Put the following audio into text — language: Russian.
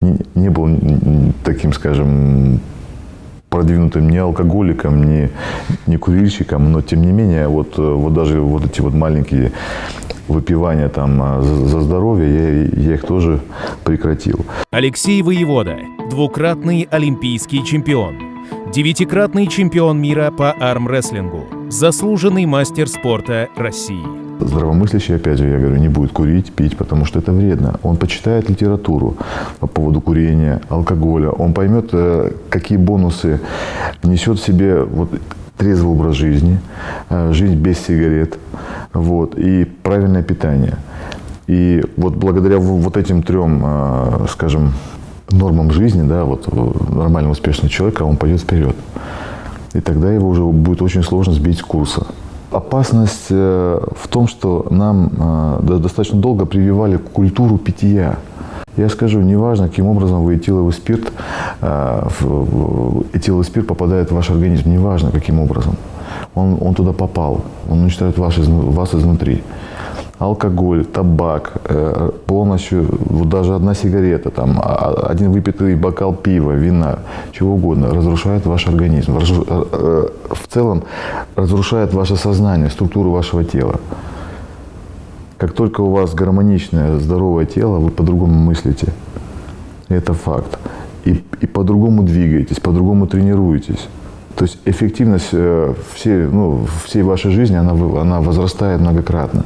не, был таким, скажем, продвинутым ни алкоголиком, ни, ни курильщиком, но тем не менее, вот, вот даже вот эти вот маленькие выпивания там а, за, за здоровье, я, я их тоже прекратил. Алексей Воевода – двукратный олимпийский чемпион, девятикратный чемпион мира по армрестлингу, заслуженный мастер спорта России. Здравомыслящий, опять же, я говорю, не будет курить, пить, потому что это вредно. Он почитает литературу по поводу курения, алкоголя. Он поймет, э, какие бонусы несет в себе вот, трезвый образ жизни, э, жизнь без сигарет вот, и правильное питание. И вот благодаря вот этим трем, э, скажем, нормам жизни, да, вот нормально успешный человек, он пойдет вперед. И тогда его уже будет очень сложно сбить с курса. Опасность э, в том, что нам э, достаточно долго прививали культуру питья. Я скажу, неважно, каким образом вы этиловый спирт, э, этиловый спирт попадает в ваш организм, неважно, каким образом. Он, он туда попал, он уничтожает вас, вас изнутри алкоголь, табак, э, полностью, вот даже одна сигарета, там, а, а, один выпитый бокал пива, вина, чего угодно, разрушает ваш организм. Э, э, в целом разрушает ваше сознание, структуру вашего тела. Как только у вас гармоничное, здоровое тело, вы по-другому мыслите. Это факт. И, и по-другому двигаетесь, по-другому тренируетесь. То есть эффективность всей, ну, всей вашей жизни, она, она возрастает многократно.